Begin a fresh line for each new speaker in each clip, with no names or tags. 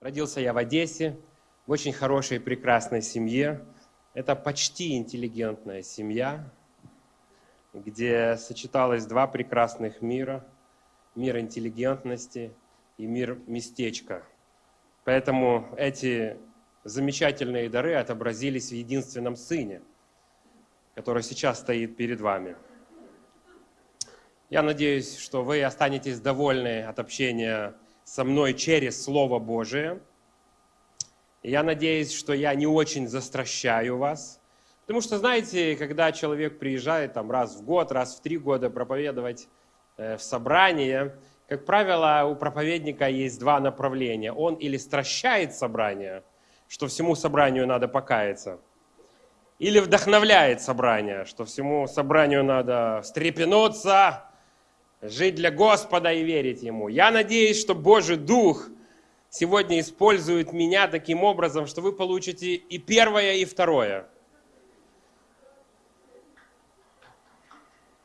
Родился я в Одессе, в очень хорошей прекрасной семье. Это почти интеллигентная семья, где сочеталось два прекрасных мира. Мир интеллигентности и мир местечка. Поэтому эти замечательные дары отобразились в единственном Сыне, который сейчас стоит перед вами. Я надеюсь, что вы останетесь довольны от общения со мной через Слово Божие. я надеюсь, что я не очень застращаю вас. Потому что, знаете, когда человек приезжает там, раз в год, раз в три года проповедовать э, в собрание, как правило, у проповедника есть два направления. Он или стращает собрание, что всему собранию надо покаяться, или вдохновляет собрание, что всему собранию надо встрепенуться, жить для Господа и верить Ему. Я надеюсь, что Божий Дух сегодня использует меня таким образом, что вы получите и первое, и второе.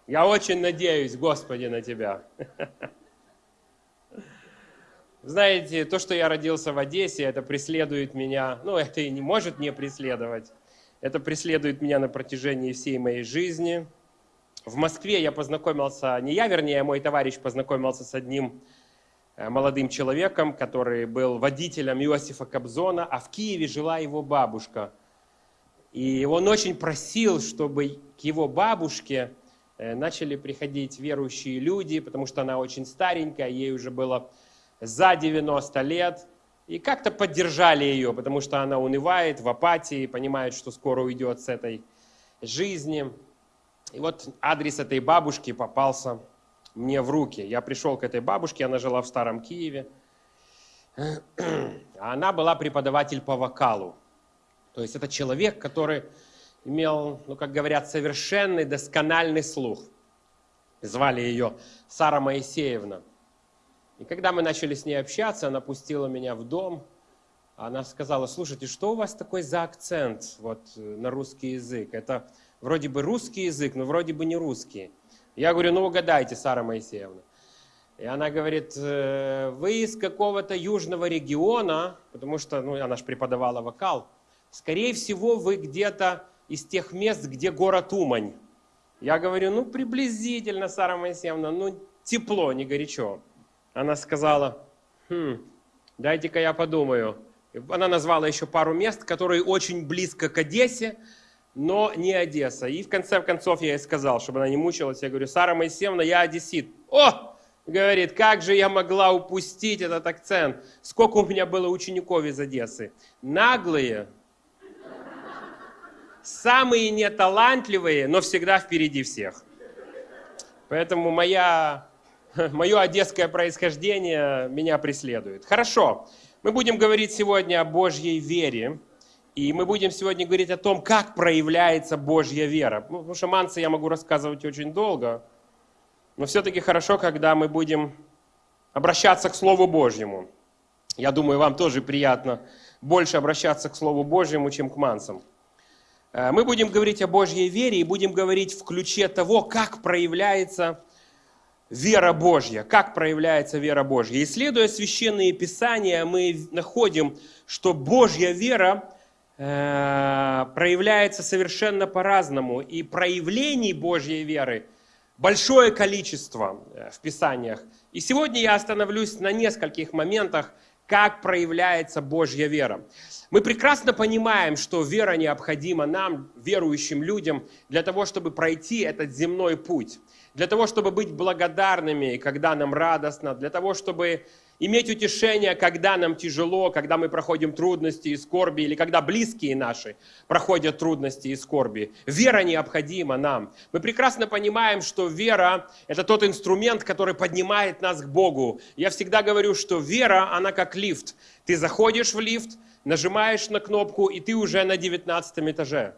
Я очень надеюсь, Господи, на Тебя. Знаете, то, что я родился в Одессе, это преследует меня, ну, это и не может не преследовать. Это преследует меня на протяжении всей моей жизни – в Москве я познакомился, не я, вернее, мой товарищ познакомился с одним э, молодым человеком, который был водителем Иосифа Кобзона, а в Киеве жила его бабушка. И он очень просил, чтобы к его бабушке э, начали приходить верующие люди, потому что она очень старенькая, ей уже было за 90 лет. И как-то поддержали ее, потому что она унывает, в апатии, понимает, что скоро уйдет с этой жизни. И вот адрес этой бабушки попался мне в руки. Я пришел к этой бабушке, она жила в Старом Киеве. Она была преподаватель по вокалу. То есть это человек, который имел, ну, как говорят, совершенный, доскональный слух. Звали ее Сара Моисеевна. И когда мы начали с ней общаться, она пустила меня в дом. Она сказала, слушайте, что у вас такой за акцент вот, э, на русский язык? Это вроде бы русский язык, но вроде бы не русский. Я говорю, ну угадайте, Сара Моисеевна. И она говорит, «Э, вы из какого-то южного региона, потому что, ну, она же преподавала вокал, скорее всего, вы где-то из тех мест, где город Умань. Я говорю, ну, приблизительно, Сара Моисеевна, ну, тепло, не горячо. Она сказала, хм, дайте-ка я подумаю. Она назвала еще пару мест, которые очень близко к Одессе, но не Одесса. И в конце концов я ей сказал, чтобы она не мучилась, я говорю, Сара Моисеевна, я одессит. О! Говорит, как же я могла упустить этот акцент? Сколько у меня было учеников из Одессы? Наглые, самые неталантливые, но всегда впереди всех. Поэтому моя, мое одесское происхождение меня преследует. Хорошо, мы будем говорить сегодня о Божьей вере. И мы будем сегодня говорить о том, как проявляется Божья вера. Ну, потому что манцы я могу рассказывать очень долго, но все-таки хорошо, когда мы будем обращаться к Слову Божьему. Я думаю, вам тоже приятно больше обращаться к Слову Божьему, чем к мансам. Э, мы будем говорить о Божьей вере и будем говорить в ключе того, как проявляется вера Божья, как проявляется вера Божья. Исследуя священные писания, мы находим, что Божья вера Э, проявляется совершенно по-разному. И проявлений Божьей веры большое количество э, в Писаниях. И сегодня я остановлюсь на нескольких моментах, как проявляется Божья вера. Мы прекрасно понимаем, что вера необходима нам, верующим людям, для того, чтобы пройти этот земной путь, для того, чтобы быть благодарными, когда нам радостно, для того, чтобы иметь утешение, когда нам тяжело, когда мы проходим трудности и скорби, или когда близкие наши проходят трудности и скорби. Вера необходима нам. Мы прекрасно понимаем, что вера – это тот инструмент, который поднимает нас к Богу. Я всегда говорю, что вера, она как лифт. Ты заходишь в лифт, нажимаешь на кнопку, и ты уже на 19 этаже.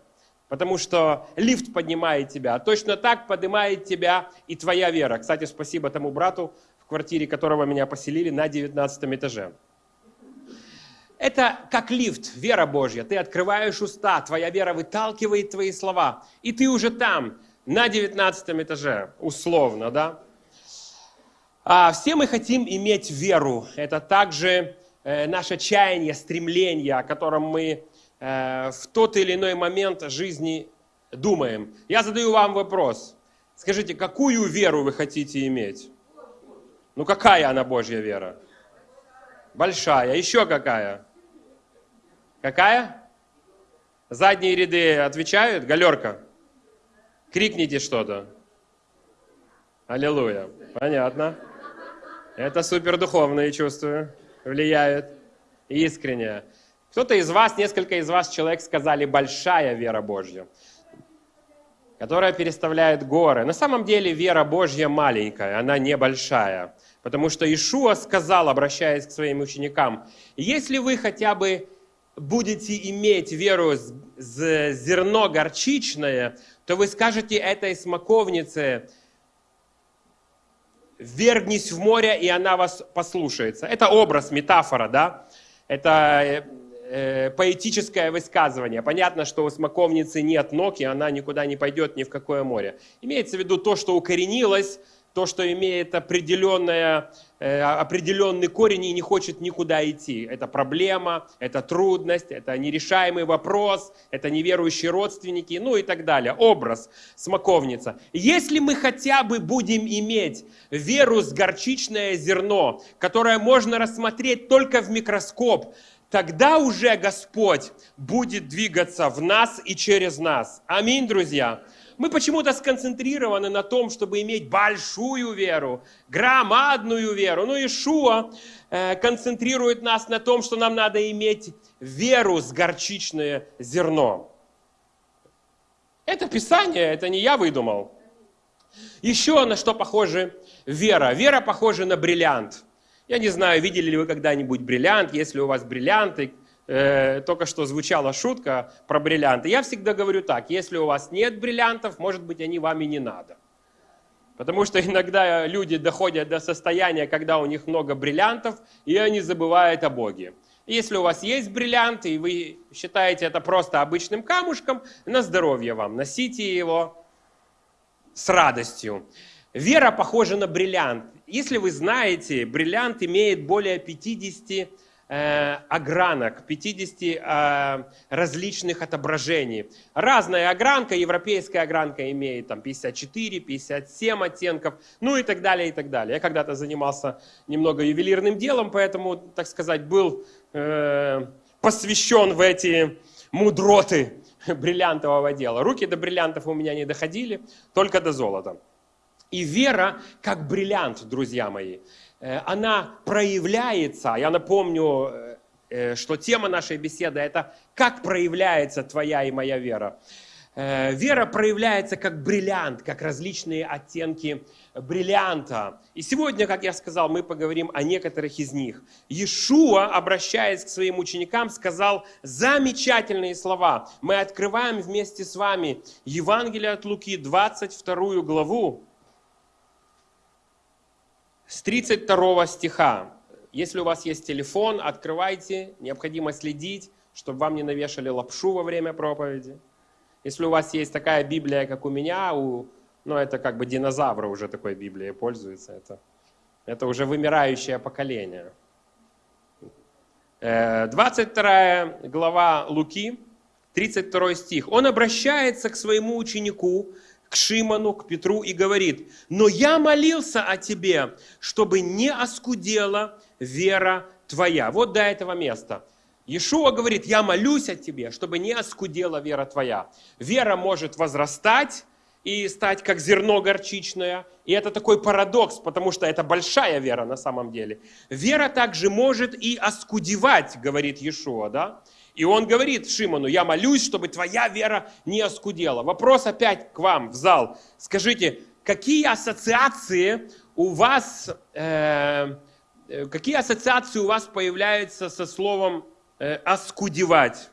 Потому что лифт поднимает тебя. А точно так поднимает тебя и твоя вера. Кстати, спасибо тому брату, в квартире которого меня поселили на 19 этаже. Это как лифт, вера Божья. Ты открываешь уста, твоя вера выталкивает твои слова, и ты уже там, на 19 этаже, условно, да? А все мы хотим иметь веру. Это также э, наше чаяние, стремление, о котором мы э, в тот или иной момент жизни думаем. Я задаю вам вопрос. Скажите, какую веру вы хотите иметь? Ну какая она Божья вера? Большая. Еще какая? Какая? Задние ряды отвечают? Галерка. Крикните что-то. Аллилуйя. Понятно. Это супер духовные чувства влияют. Искренне. Кто-то из вас, несколько из вас человек сказали большая вера Божья, которая переставляет горы. На самом деле вера Божья маленькая, она небольшая. Потому что Ишуа сказал, обращаясь к своим ученикам, если вы хотя бы будете иметь веру с зерно горчичное, то вы скажете этой смоковнице, вергнись в море, и она вас послушается. Это образ, метафора, да? Это э, поэтическое высказывание. Понятно, что у смоковницы нет ног, и она никуда не пойдет ни в какое море. Имеется в виду то, что укоренилось, то, что имеет определенное, э, определенный корень и не хочет никуда идти. Это проблема, это трудность, это нерешаемый вопрос, это неверующие родственники, ну и так далее. Образ, смоковница. Если мы хотя бы будем иметь веру с горчичное зерно, которое можно рассмотреть только в микроскоп, тогда уже Господь будет двигаться в нас и через нас. Аминь, друзья мы почему-то сконцентрированы на том, чтобы иметь большую веру, громадную веру. Ну, Ишуа э, концентрирует нас на том, что нам надо иметь веру с горчичное зерно. Это Писание, это не я выдумал. Еще на что похоже вера. Вера похожа на бриллиант. Я не знаю, видели ли вы когда-нибудь бриллиант, если у вас бриллианты, э, только что звучала шутка про бриллианты. Я всегда говорю так, если у вас нет бриллиантов, может быть, они вам и не надо. Потому что иногда люди доходят до состояния, когда у них много бриллиантов, и они забывают о Боге. Если у вас есть бриллианты, и вы считаете это просто обычным камушком, на здоровье вам, носите его с радостью. Вера похожа на бриллиант. Если вы знаете, бриллиант имеет более 50 Э, огранок, 50 э, различных отображений. Разная огранка, европейская огранка имеет там 54, 57 оттенков, ну и так далее, и так далее. Я когда-то занимался немного ювелирным делом, поэтому, так сказать, был э, посвящен в эти мудроты бриллиантового дела. Руки до бриллиантов у меня не доходили, только до золота. И вера как бриллиант, друзья мои. Э, она проявляется, я напомню, э, э, что тема нашей беседы – это «Как проявляется твоя и моя вера?». Вера проявляется как бриллиант, как различные оттенки бриллианта. И сегодня, как я сказал, мы поговорим о некоторых из них. Иешуа, обращаясь к своим ученикам, сказал замечательные слова. Мы открываем вместе с вами Евангелие от Луки, 22 главу, с 32 стиха. Если у вас есть телефон, открывайте, необходимо следить, чтобы вам не навешали лапшу во время проповеди. Если у вас есть такая Библия, как у меня, у, ну это как бы динозавры уже такой Библией пользуются, это, это уже вымирающее поколение. 22 э, глава Луки, 32 стих. Он обращается к своему ученику, к Шимону, к Петру и говорит, «Но я молился о тебе, чтобы не оскудела вера твоя». Вот до этого места. Иешуа говорит, я молюсь о тебе, чтобы не оскудела вера твоя. Вера может возрастать и стать как зерно горчичное. И это такой парадокс, потому что это большая вера на самом деле. Вера также может и оскудевать, говорит Иешуа, да? И он говорит Шимону, я молюсь, чтобы твоя вера не оскудела. Вопрос опять к вам в зал. Скажите, какие ассоциации у вас, э, э, какие ассоциации у вас появляются со словом э, оскудевать?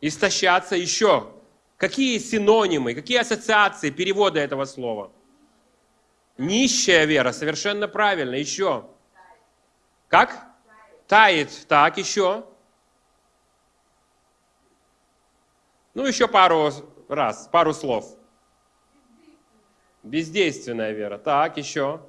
Истощаться еще. Какие синонимы, какие ассоциации, переводы этого слова? Нищая вера, совершенно правильно. Еще. Как? Тает. Так, еще. Ну, еще пару раз, пару слов. Бездейственная вера. Так, еще.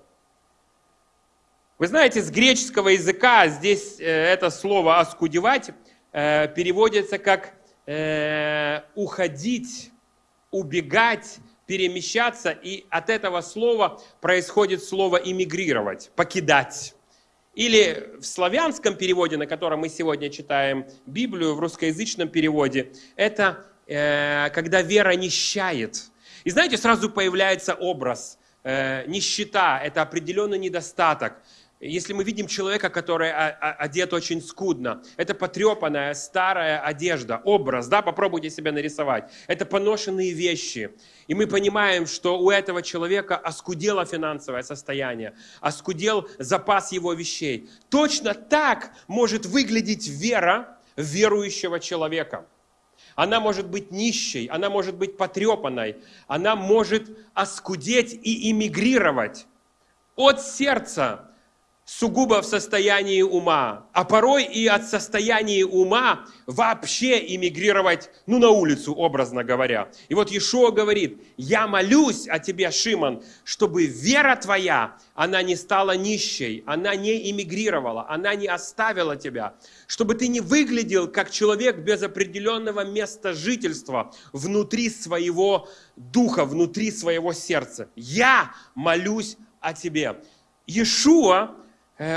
Вы знаете, с греческого языка здесь э, это слово «оскудевать» э, переводится как э, «уходить», «убегать», «перемещаться», и от этого слова происходит слово «иммигрировать», «покидать». Или в славянском переводе, на котором мы сегодня читаем Библию, в русскоязычном переводе, это э, когда вера нищает. И знаете, сразу появляется образ. Э, нищета – это определенный недостаток. Если мы видим человека, который одет очень скудно, это потрепанная старая одежда, образ, да, попробуйте себя нарисовать. Это поношенные вещи. И мы понимаем, что у этого человека оскудело финансовое состояние, оскудел запас его вещей. Точно так может выглядеть вера верующего человека. Она может быть нищей, она может быть потрепанной, она может оскудеть и эмигрировать от сердца сугубо в состоянии ума, а порой и от состояния ума вообще эмигрировать, ну, на улицу, образно говоря. И вот Иешуа говорит, я молюсь о тебе, Шимон, чтобы вера твоя, она не стала нищей, она не эмигрировала, она не оставила тебя, чтобы ты не выглядел как человек без определенного места жительства внутри своего духа, внутри своего сердца. Я молюсь о тебе. Иешуа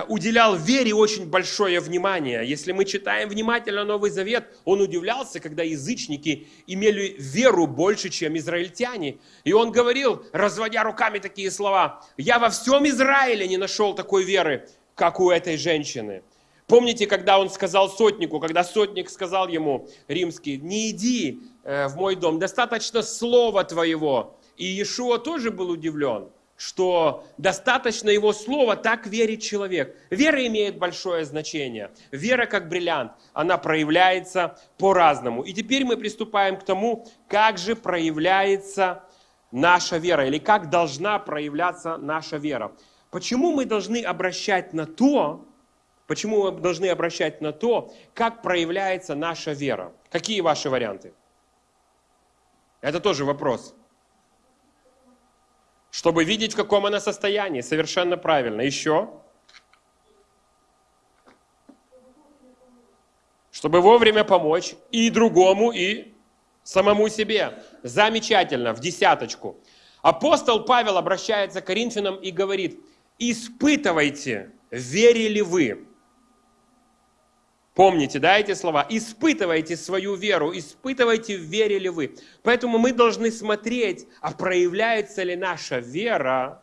уделял вере очень большое внимание. Если мы читаем внимательно Новый Завет, он удивлялся, когда язычники имели веру больше, чем израильтяне. И он говорил, разводя руками такие слова, «Я во всем Израиле не нашел такой веры, как у этой женщины». Помните, когда он сказал сотнику, когда сотник сказал ему, римский, «Не иди э, в мой дом, достаточно слова твоего». И Иешуа тоже был удивлен – что достаточно его слова, так верит человек. Вера имеет большое значение. Вера как бриллиант, она проявляется по-разному. И теперь мы приступаем к тому, как же проявляется наша вера, или как должна проявляться наша вера. Почему мы должны обращать на то, почему мы должны обращать на то, как проявляется наша вера? Какие ваши варианты? Это тоже вопрос чтобы видеть, в каком она состоянии. Совершенно правильно. Еще. Чтобы вовремя помочь и другому, и самому себе. Замечательно, в десяточку. Апостол Павел обращается к Коринфянам и говорит, испытывайте, верили вы. Помните, да, эти слова? Испытывайте свою веру, испытывайте, верили вы. Поэтому мы должны смотреть, а проявляется ли наша вера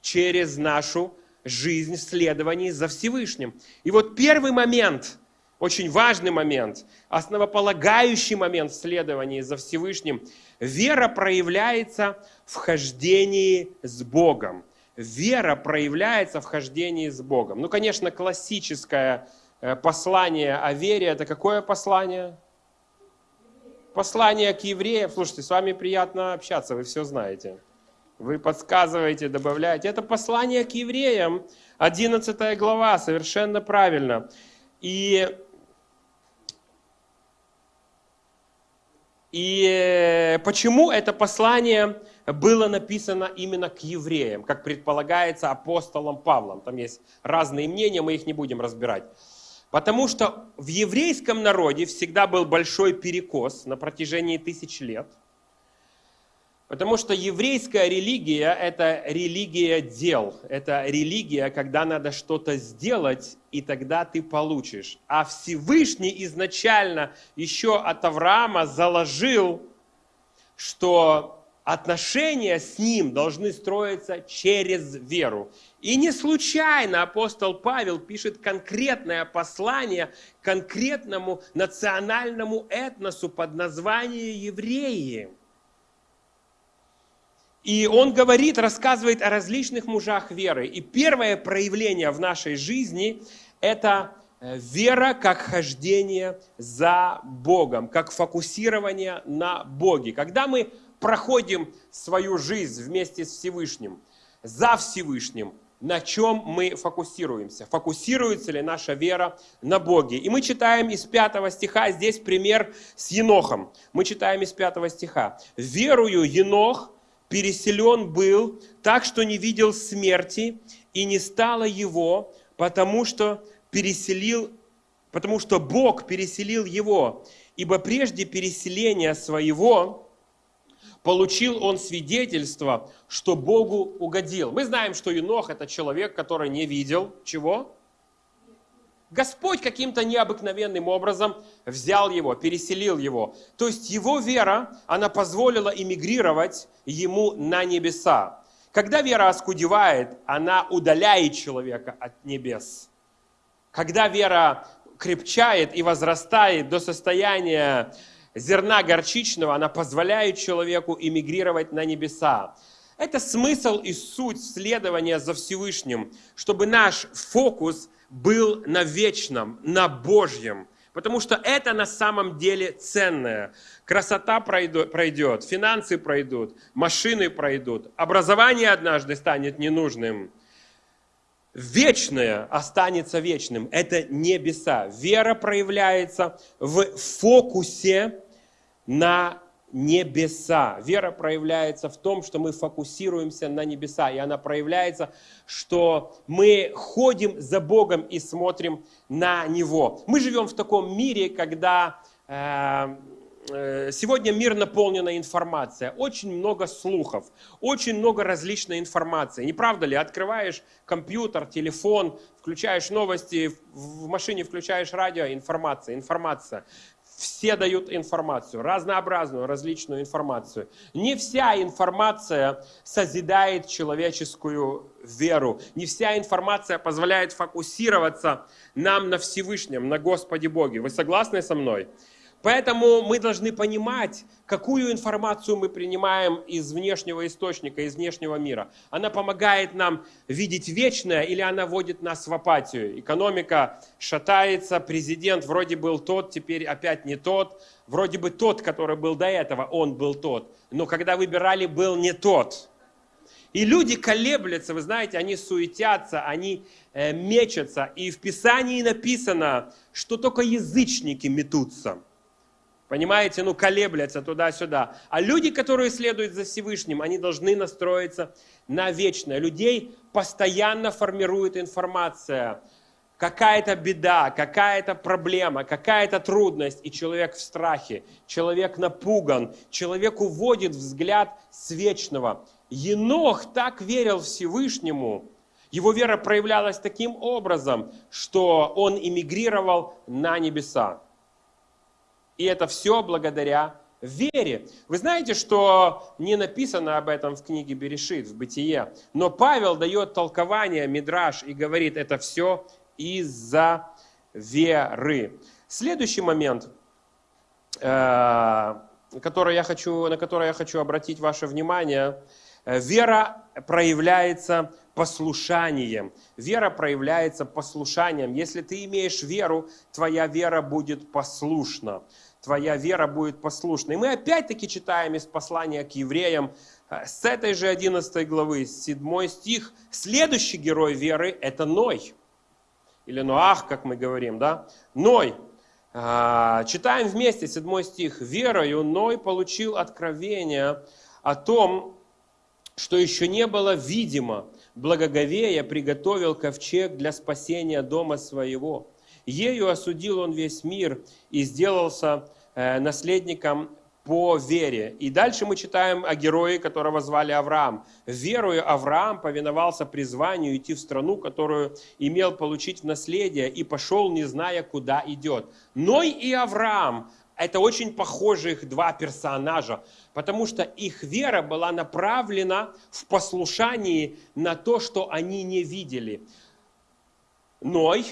через нашу жизнь в следовании за Всевышним. И вот первый момент, очень важный момент, основополагающий момент в следовании за Всевышним, вера проявляется в хождении с Богом. Вера проявляется в хождении с Богом. Ну, конечно, классическая послание о вере, это какое послание? Послание к евреям. Слушайте, с вами приятно общаться, вы все знаете. Вы подсказываете, добавляете. Это послание к евреям, 11 глава, совершенно правильно. И, и почему это послание было написано именно к евреям, как предполагается апостолом Павлом? Там есть разные мнения, мы их не будем разбирать. Потому что в еврейском народе всегда был большой перекос на протяжении тысяч лет. Потому что еврейская религия – это религия дел. Это религия, когда надо что-то сделать, и тогда ты получишь. А Всевышний изначально еще от Авраама заложил, что отношения с Ним должны строиться через веру. И не случайно апостол Павел пишет конкретное послание конкретному национальному этносу под названием евреи. И он говорит, рассказывает о различных мужах веры. И первое проявление в нашей жизни – это э, вера как хождение за Богом, как фокусирование на Боге. Когда мы проходим свою жизнь вместе с Всевышним, за Всевышним, на чем мы фокусируемся. Фокусируется ли наша вера на Боге. И мы читаем из пятого стиха, здесь пример с Енохом. Мы читаем из пятого стиха. «Верую Енох переселен был так, что не видел смерти, и не стало его, потому что переселил, потому что Бог переселил его. Ибо прежде переселения своего получил он свидетельство, что Богу угодил. Мы знаем, что Енох это человек, который не видел чего? Господь каким-то необыкновенным образом взял его, переселил его. То есть его вера, она позволила эмигрировать ему на небеса. Когда вера оскудевает, она удаляет человека от небес. Когда вера крепчает и возрастает до состояния зерна горчичного, она позволяет человеку эмигрировать на небеса. Это смысл и суть следования за Всевышним, чтобы наш фокус был на вечном, на Божьем. Потому что это на самом деле ценное. Красота пройдет, финансы пройдут, машины пройдут, образование однажды станет ненужным. Вечное останется вечным. Это небеса. Вера проявляется в фокусе на небеса. Вера проявляется в том, что мы фокусируемся на небеса. И она проявляется, что мы ходим за Богом и смотрим на Него. Мы живем в таком мире, когда э, э, сегодня мир наполнен информацией. Очень много слухов, очень много различной информации. Не правда ли? Открываешь компьютер, телефон, включаешь новости, в машине включаешь радио, информация, информация. Все дают информацию, разнообразную, различную информацию. Не вся информация созидает человеческую веру. Не вся информация позволяет фокусироваться нам на Всевышнем, на Господе Боге. Вы согласны со мной? Поэтому мы должны понимать, какую информацию мы принимаем из внешнего источника, из внешнего мира. Она помогает нам видеть вечное или она вводит нас в апатию. Экономика шатается, президент вроде был тот, теперь опять не тот. Вроде бы тот, который был до этого, он был тот. Но когда выбирали, был не тот. И люди колеблются, вы знаете, они суетятся, они э, мечутся. И в Писании написано, что только язычники метутся. Понимаете, ну колеблятся туда-сюда. А люди, которые следуют за Всевышним, они должны настроиться на вечное. Людей постоянно формирует информация. Какая-то беда, какая-то проблема, какая-то трудность, и человек в страхе, человек напуган, человек уводит взгляд с вечного. Енох так верил Всевышнему, его вера проявлялась таким образом, что он эмигрировал на небеса. И это все благодаря вере. Вы знаете, что не написано об этом в книге Берешит, в Бытие, но Павел дает толкование, мидраж, и говорит, это все из-за веры. Следующий момент, э, который я хочу, на который я хочу обратить ваше внимание, вера проявляется послушанием. Вера проявляется послушанием. Если ты имеешь веру, твоя вера будет послушна твоя вера будет послушна. И мы опять-таки читаем из послания к евреям э, с этой же 11 главы, 7 стих. Следующий герой веры – это Ной. Или Ноах, как мы говорим, да? Ной. А, читаем вместе 7 стих. «Верою Ной получил откровение о том, что еще не было видимо, благоговея приготовил ковчег для спасения дома своего. Ею осудил он весь мир и сделался Э, наследником по вере. И дальше мы читаем о герое, которого звали Авраам. Верою Авраам повиновался призванию идти в страну, которую имел получить в наследие, и пошел, не зная, куда идет. Ной и Авраам – это очень похожих два персонажа, потому что их вера была направлена в послушании на то, что они не видели. Ной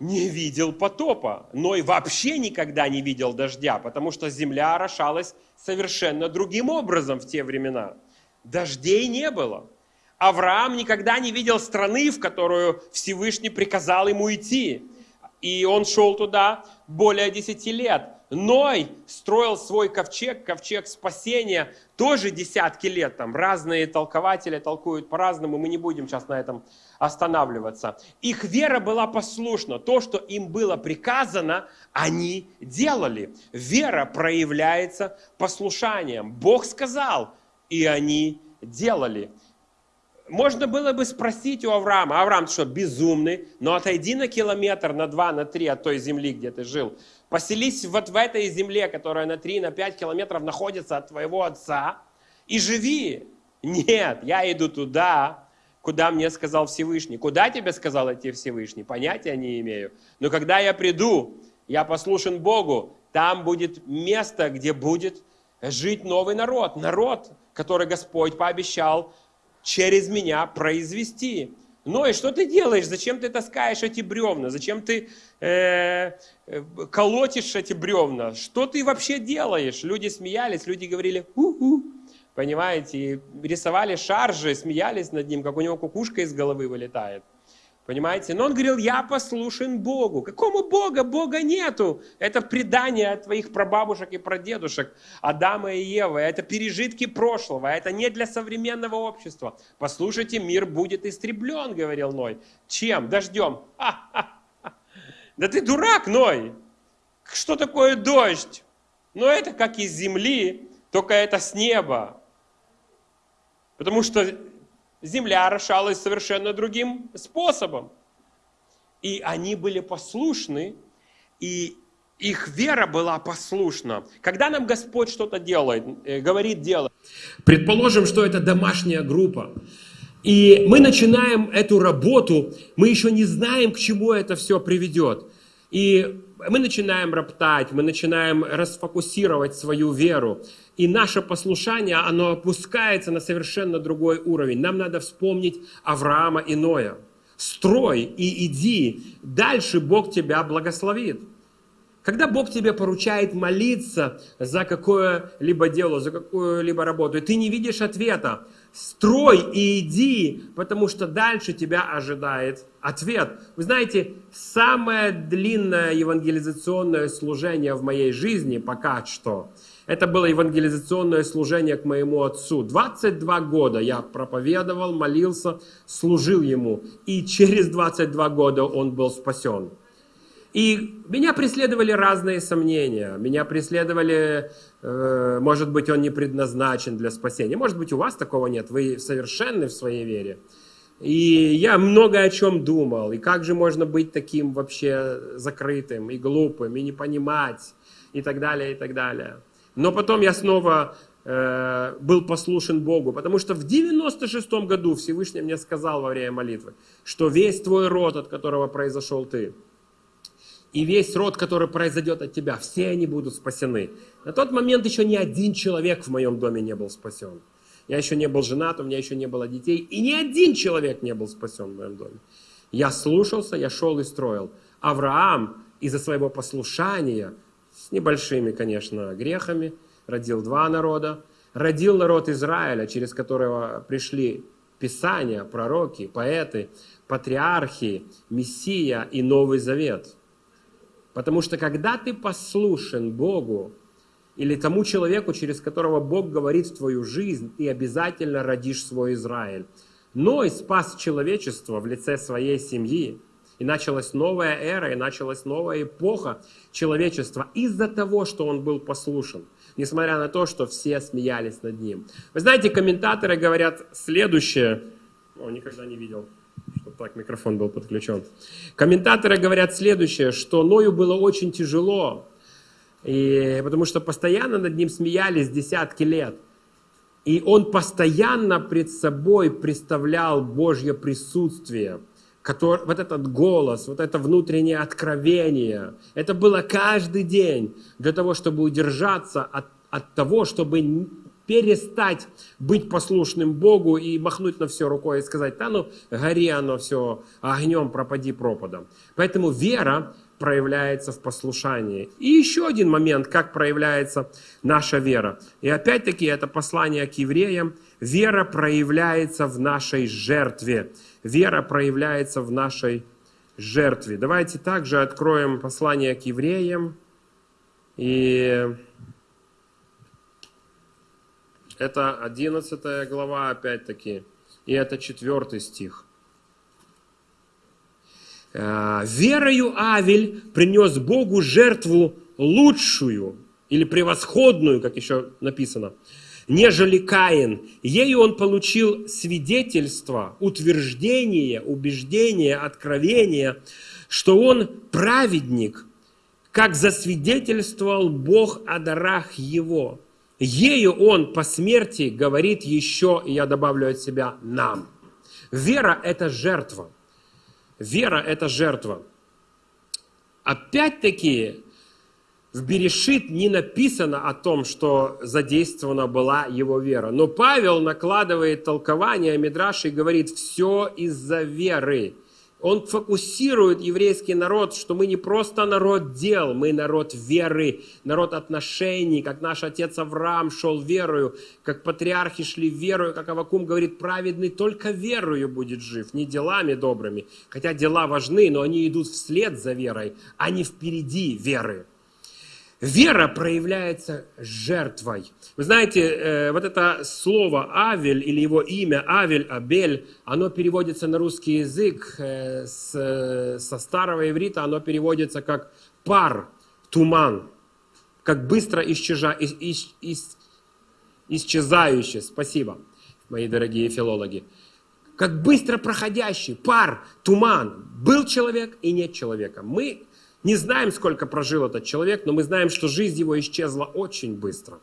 не видел потопа. Ной вообще никогда не видел дождя, потому что земля орошалась совершенно другим образом в те времена. Дождей не было. Авраам никогда не видел страны, в которую Всевышний приказал ему идти. И он шел туда более 10 лет. Ной строил свой ковчег, ковчег спасения, тоже десятки лет. Там разные толкователи толкуют по-разному, мы не будем сейчас на этом останавливаться. Их вера была послушна. То, что им было приказано, они делали. Вера проявляется послушанием. Бог сказал, и они делали. Можно было бы спросить у Авраама, Авраам, что, безумный? Но отойди на километр, на два, на три от той земли, где ты жил. Поселись вот в этой земле, которая на три, на пять километров находится от твоего отца, и живи. Нет, я иду туда, куда мне сказал Всевышний. Куда тебе сказал идти Всевышний? Понятия не имею. Но когда я приду, я послушен Богу, там будет место, где будет жить новый народ. Народ, который Господь пообещал через меня произвести. Ну и что ты делаешь? Зачем ты таскаешь эти бревна? Зачем ты э, э, колотишь эти бревна? Что ты вообще делаешь? Люди смеялись, люди говорили, у-у, понимаете, и рисовали шаржи, смеялись над ним, как у него кукушка из головы вылетает. Понимаете? Но он говорил, я послушен Богу. Какому Бога? Бога нету. Это предание от твоих прабабушек и прадедушек, Адама и Евы. Это пережитки прошлого. Это не для современного общества. Послушайте, мир будет истреблен, говорил Ной. Чем? Дождем. Да ты дурак, Ной. Что такое дождь? Но это как из земли, только это с неба. Потому что земля орошалась совершенно другим способом. И они были послушны, и их вера была послушна. Когда нам Господь что-то делает, э, говорит делать, предположим, что это домашняя группа, и мы начинаем эту работу, мы еще не знаем, к чему это все приведет. И мы начинаем роптать, мы начинаем расфокусировать свою веру. И наше послушание, оно опускается на совершенно другой уровень. Нам надо вспомнить Авраама и Ноя. Строй и иди, дальше Бог тебя благословит. Когда Бог тебе поручает молиться за какое-либо дело, за какую-либо работу, и ты не видишь ответа, строй и иди, потому что дальше тебя ожидает ответ. Вы знаете, самое длинное евангелизационное служение в моей жизни пока что, это было евангелизационное служение к моему отцу. 22 года я проповедовал, молился, служил ему. И через 22 года он был спасен. И меня преследовали разные сомнения. Меня преследовали, э, может быть, он не предназначен для спасения. Может быть, у вас такого нет. Вы совершенны в своей вере. И я много о чем думал. И как же можно быть таким вообще закрытым и глупым, и не понимать, и так далее, и так далее. Но потом я снова э, был послушен Богу, потому что в 96 году Всевышний мне сказал во время молитвы, что весь твой род, от которого произошел ты, и весь род, который произойдет от тебя, все они будут спасены. На тот момент еще ни один человек в моем доме не был спасен. Я еще не был женат, у меня еще не было детей, и ни один человек не был спасен в моем доме. Я слушался, я шел и строил. Авраам из-за своего послушания, с небольшими, конечно, грехами, родил два народа. Родил народ Израиля, через которого пришли Писания, пророки, поэты, патриархи, Мессия и Новый Завет – Потому что когда ты послушен Богу или тому человеку, через которого Бог говорит в твою жизнь, ты обязательно родишь свой Израиль. Но и спас человечество в лице своей семьи. И началась новая эра, и началась новая эпоха человечества из-за того, что он был послушен. Несмотря на то, что все смеялись над ним. Вы знаете, комментаторы говорят следующее. О, никогда не видел чтобы так микрофон был подключен. Комментаторы говорят следующее, что Ною было очень тяжело, и, потому что постоянно над ним смеялись десятки лет. И он постоянно пред собой представлял Божье присутствие, который, вот этот голос, вот это внутреннее откровение. Это было каждый день для того, чтобы удержаться от, от того, чтобы перестать быть послушным Богу и махнуть на все рукой и сказать, да ну, гори оно все огнем, пропади пропадом. Поэтому вера проявляется в послушании. И еще один момент, как проявляется наша вера. И опять-таки это послание к евреям. Вера проявляется в нашей жертве. Вера проявляется в нашей жертве. Давайте также откроем послание к евреям. И это 11 глава, опять-таки, и это 4 стих. «Э, «Верою Авель принес Богу жертву лучшую или превосходную, как еще написано, нежели Каин. Ею он получил свидетельство, утверждение, убеждение, откровение, что он праведник, как засвидетельствовал Бог о дарах его. Ею он по смерти говорит еще, и я добавлю от себя, нам. Вера – это жертва. Вера – это жертва. Опять-таки, в Берешит не написано о том, что задействована была его вера. Но Павел накладывает толкование Мидраши и говорит, все из-за веры. Он фокусирует еврейский народ, что мы не просто народ дел, мы народ веры, народ отношений, как наш отец Авраам шел верою, как патриархи шли верою, как Авакум говорит, праведный только верою будет жив, не делами добрыми. Хотя дела важны, но они идут вслед за верой, а не впереди веры. Вера проявляется жертвой. Вы знаете, э, вот это слово Авель или его имя Авель, Абель, оно переводится на русский язык э, со старого иврита, оно переводится как пар, туман, как быстро исчеза, ис, ис, ис, исчезающий. Спасибо, мои дорогие филологи. Как быстро проходящий пар, туман. Был человек и нет человека. Мы не знаем, сколько прожил этот человек, но мы знаем, что жизнь его исчезла очень быстро.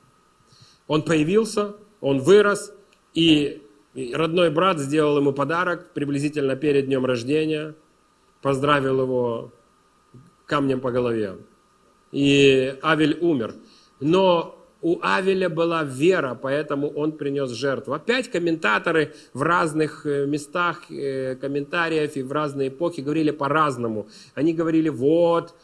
Он появился, он вырос, и родной брат сделал ему подарок приблизительно перед днем рождения, поздравил его камнем по голове. И Авель умер. Но у Авеля была вера, поэтому он принес жертву. Опять комментаторы в разных э, местах э, комментариев и в разные эпохи говорили по-разному. Они говорили, вот,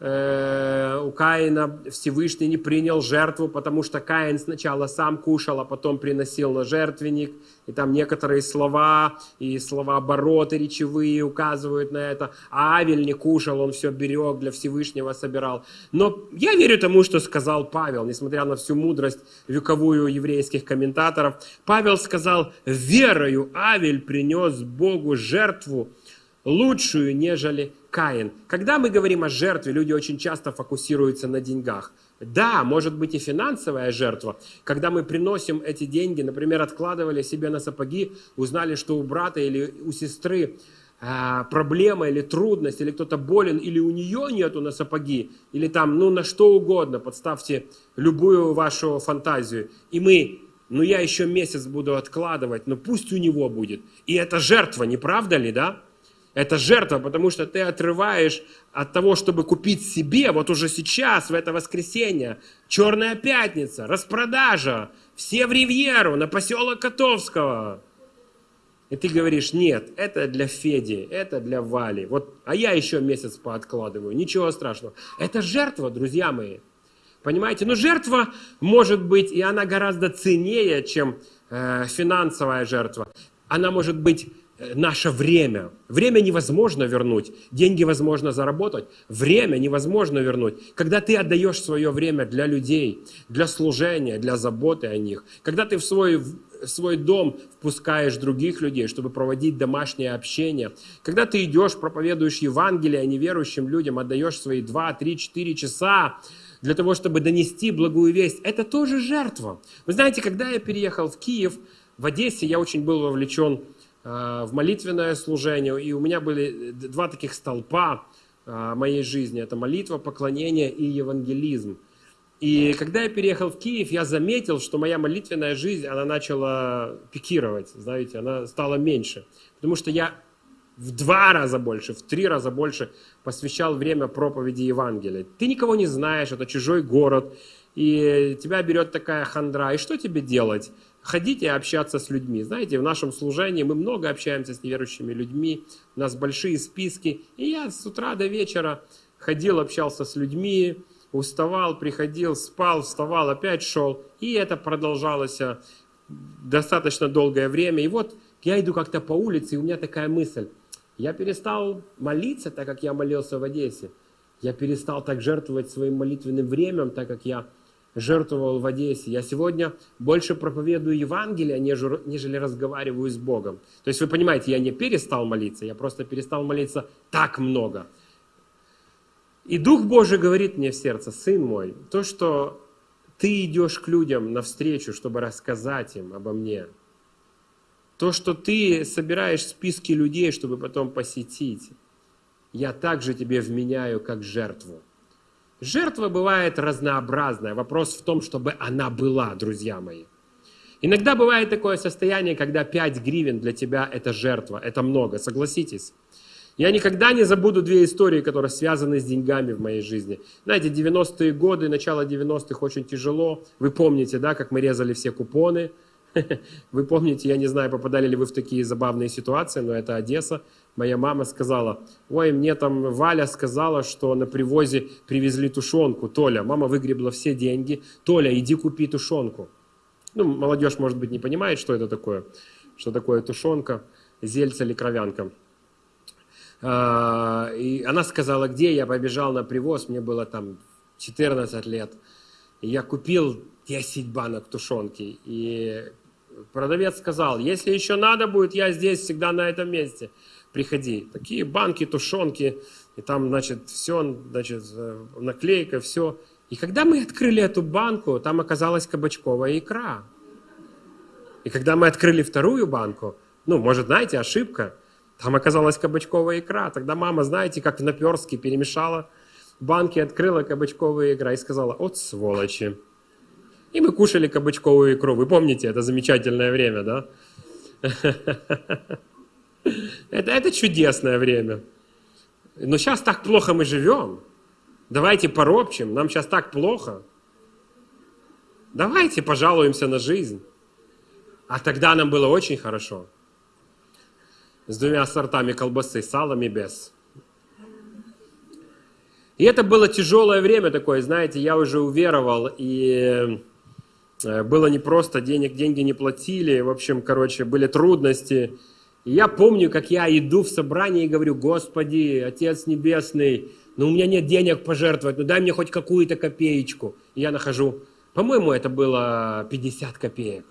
у Каина Всевышний не принял жертву, потому что Каин сначала сам кушал, а потом приносил на жертвенник. И там некоторые слова и слова обороты речевые указывают на это. А Авель не кушал, он все берег, для Всевышнего собирал. Но я верю тому, что сказал Павел, несмотря на всю мудрость вековую еврейских комментаторов. Павел сказал, верою Авель принес Богу жертву, лучшую, нежели Каин. Когда мы говорим о жертве, люди очень часто фокусируются на деньгах. Да, может быть и финансовая жертва. Когда мы приносим эти деньги, например, откладывали себе на сапоги, узнали, что у брата или у сестры а, проблема или трудность, или кто-то болен, или у нее нету на сапоги, или там, ну, на что угодно, подставьте любую вашу фантазию. И мы, ну, я еще месяц буду откладывать, но пусть у него будет. И это жертва, не правда ли, да? Это жертва, потому что ты отрываешь от того, чтобы купить себе, вот уже сейчас, в это воскресенье, Черная пятница, распродажа, все в Ривьеру, на поселок Котовского. И ты говоришь, нет, это для Феди, это для Вали. Вот, а я еще месяц пооткладываю, ничего страшного. Это жертва, друзья мои. Понимаете? Но жертва может быть, и она гораздо ценнее, чем э, финансовая жертва. Она может быть наше время. Время невозможно вернуть, деньги возможно заработать, время невозможно вернуть. Когда ты отдаешь свое время для людей, для служения, для заботы о них, когда ты в свой, в свой дом впускаешь других людей, чтобы проводить домашнее общение, когда ты идешь, проповедуешь Евангелие а неверующим людям, отдаешь свои 2, 3, 4 часа, для того, чтобы донести благую весть, это тоже жертва. Вы знаете, когда я переехал в Киев, в Одессе я очень был вовлечен Э, в молитвенное служение. И у меня были два таких столпа э, моей жизни. Это молитва, поклонение и евангелизм. И когда я переехал в Киев, я заметил, что моя молитвенная жизнь, она начала пикировать, знаете, она стала меньше. Потому что я в два раза больше, в три раза больше посвящал время проповеди Евангелия. Ты никого не знаешь, это чужой город, и тебя берет такая хандра. И что тебе делать? Ходить и общаться с людьми. Знаете, в нашем служении мы много общаемся с неверующими людьми, у нас большие списки. И я с утра до вечера ходил, общался с людьми, уставал, приходил, спал, вставал, опять шел. И это продолжалось э, достаточно долгое время. И вот я иду как-то по улице, и у меня такая мысль. Я перестал молиться, так как я молился в Одессе. Я перестал так жертвовать своим молитвенным временем, так как я жертвовал в Одессе. Я сегодня больше проповедую Евангелие, нежели разговариваю с Богом. То есть вы понимаете, я не перестал молиться, я просто перестал молиться так много. И Дух Божий говорит мне в сердце, сын мой, то, что ты идешь к людям навстречу, чтобы рассказать им обо мне. То, что ты собираешь списки людей, чтобы потом посетить, я также тебе вменяю как жертву. Жертва бывает разнообразная. Вопрос в том, чтобы она была, друзья мои. Иногда бывает такое состояние, когда 5 гривен для тебя это жертва, это много, согласитесь. Я никогда не забуду две истории, которые связаны с деньгами в моей жизни. Знаете, 90-е годы, начало 90-х очень тяжело. Вы помните, да, как мы резали все купоны. Вы помните, я не знаю, попадали ли вы в такие забавные ситуации, но это Одесса. Моя мама сказала, ой, мне там Валя сказала, что на привозе привезли тушенку. Толя, мама выгребла все деньги. Толя, иди купи тушенку. Ну, молодежь, может быть, не понимает, что это такое. Что такое тушенка, зельца или кровянка. А, и она сказала, где я побежал на привоз, мне было там 14 лет. Я купил 10 банок тушенки. И продавец сказал, если еще надо будет, я здесь всегда на этом месте. Приходи. Такие банки, тушенки, и там, значит, все, значит, э, наклейка, все. И когда мы открыли эту банку, там оказалась кабачковая икра. И когда мы открыли вторую банку, ну, может, знаете, ошибка – там оказалась кабачковая икра. Тогда мама, знаете, как в наперстке перемешала банки, открыла кабачковая икра и сказала, от сволочи. И мы кушали кабачковую икру. Вы помните, это замечательное время, да? Это, это чудесное время. Но сейчас так плохо мы живем. Давайте поропчем, нам сейчас так плохо. Давайте пожалуемся на жизнь. А тогда нам было очень хорошо с двумя сортами колбасы, салом и без. И это было тяжелое время такое, знаете, я уже уверовал, и было непросто, денег, деньги не платили, в общем, короче, были трудности. И я помню, как я иду в собрание и говорю, Господи, Отец Небесный, ну у меня нет денег пожертвовать, ну дай мне хоть какую-то копеечку. И я нахожу, по-моему, это было 50 копеек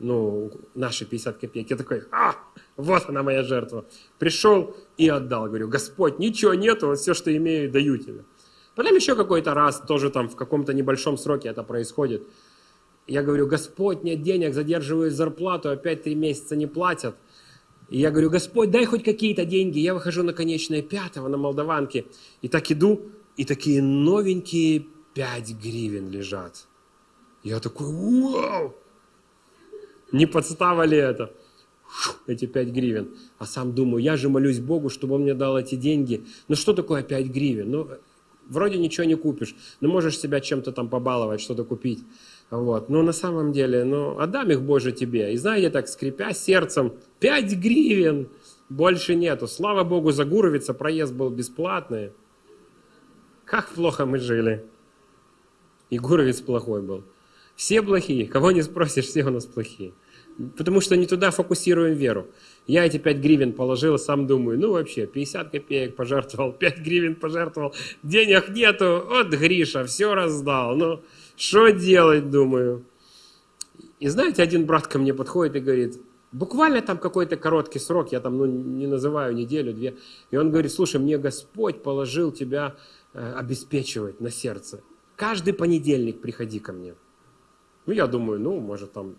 ну, наши 50 копеек. Я такой, а, вот она моя жертва. Пришел и отдал. Говорю, Господь, ничего нету, вот все, что имею, даю тебе. Потом еще какой-то раз, тоже там в каком-то небольшом сроке это происходит. Я говорю, Господь, нет денег, задерживаю зарплату, опять три месяца не платят. И я говорю, Господь, дай хоть какие-то деньги. Я выхожу на конечное пятого на Молдаванке. И так иду, и такие новенькие 5 гривен лежат. Я такой, вау! Не подстава ли это? эти 5 гривен. А сам думаю, я же молюсь Богу, чтобы Он мне дал эти деньги. Ну что такое 5 гривен? Ну, вроде ничего не купишь. Ну, можешь себя чем-то там побаловать, что-то купить. Вот. Но на самом деле, ну, отдам их Боже тебе. И знаете, так, скрипя сердцем, 5 гривен больше нету. Слава Богу, за Гуровица проезд был бесплатный. Как плохо мы жили. И Гуровец плохой был. Все плохие. Кого не спросишь, все у нас плохие. Потому что не туда фокусируем веру. Я эти 5 гривен положил, сам думаю, ну вообще, 50 копеек пожертвовал, 5 гривен пожертвовал, денег нету, вот Гриша, все раздал. Ну, что делать, думаю. И знаете, один брат ко мне подходит и говорит, буквально там какой-то короткий срок, я там ну, не называю неделю, две. И он говорит, слушай, мне Господь положил тебя э, обеспечивать на сердце. Каждый понедельник приходи ко мне. Ну, я думаю, ну, может, там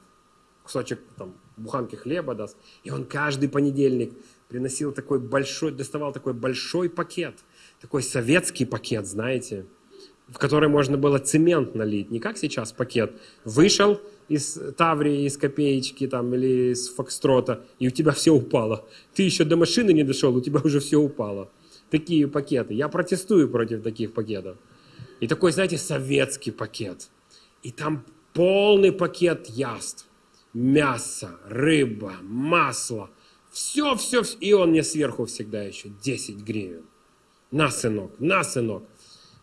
кусочек там, буханки хлеба даст. И он каждый понедельник приносил такой большой, доставал такой большой пакет, такой советский пакет, знаете, в который можно было цемент налить. Не как сейчас пакет. Вышел из Таврии, из копеечки там, или из Фокстрота, и у тебя все упало. Ты еще до машины не дошел, у тебя уже все упало. Такие пакеты. Я протестую против таких пакетов. И такой, знаете, советский пакет. И там полный пакет яств. Мясо, рыба, масло. Все, все, все. И он мне сверху всегда еще 10 гривен. На, сынок, на, сынок.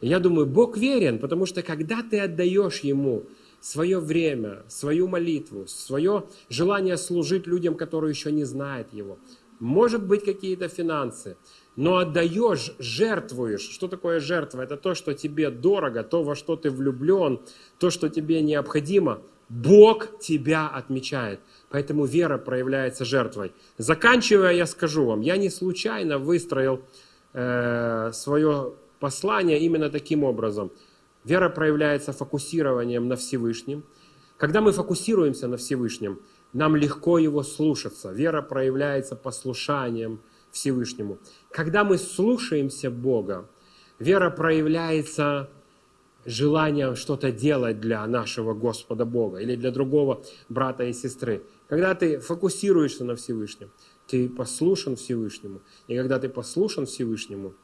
Я думаю, Бог верен, потому что когда ты отдаешь Ему свое время, свою молитву, свое желание служить людям, которые еще не знают Его, может быть какие-то финансы, но отдаешь, жертвуешь. Что такое жертва? Это то, что тебе дорого, то, во что ты влюблен, то, что тебе необходимо. Бог тебя отмечает. Поэтому вера проявляется жертвой. Заканчивая, я скажу вам, я не случайно выстроил э, свое послание именно таким образом. Вера проявляется фокусированием на Всевышнем. Когда мы фокусируемся на Всевышнем, нам легко его слушаться. Вера проявляется послушанием Всевышнему. Когда мы слушаемся Бога, вера проявляется желанием что-то делать для нашего Господа Бога или для другого брата и сестры. Когда ты фокусируешься на Всевышнем, ты послушан Всевышнему. И когда ты послушан Всевышнему,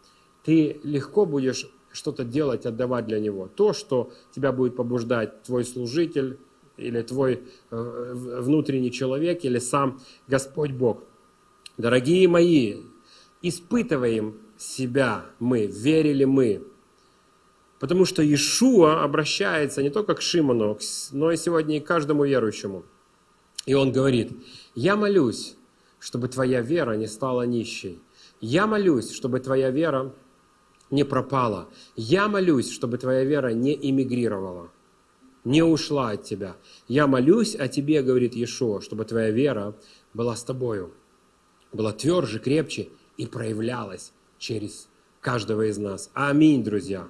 ты легко будешь что-то делать, отдавать для Него. То, что тебя будет побуждать твой служитель, или твой э, внутренний человек, или сам Господь Бог. Дорогие мои, испытываем себя мы, верили мы. Потому что Иешуа обращается не только к Шимону, но и сегодня и к каждому верующему. И он говорит, я молюсь, чтобы твоя вера не стала нищей. Я молюсь, чтобы твоя вера не пропала. Я молюсь, чтобы твоя вера не эмигрировала не ушла от тебя. Я молюсь о тебе, говорит Иешуа, чтобы твоя вера была с тобою, была тверже, крепче и проявлялась через каждого из нас. Аминь, друзья.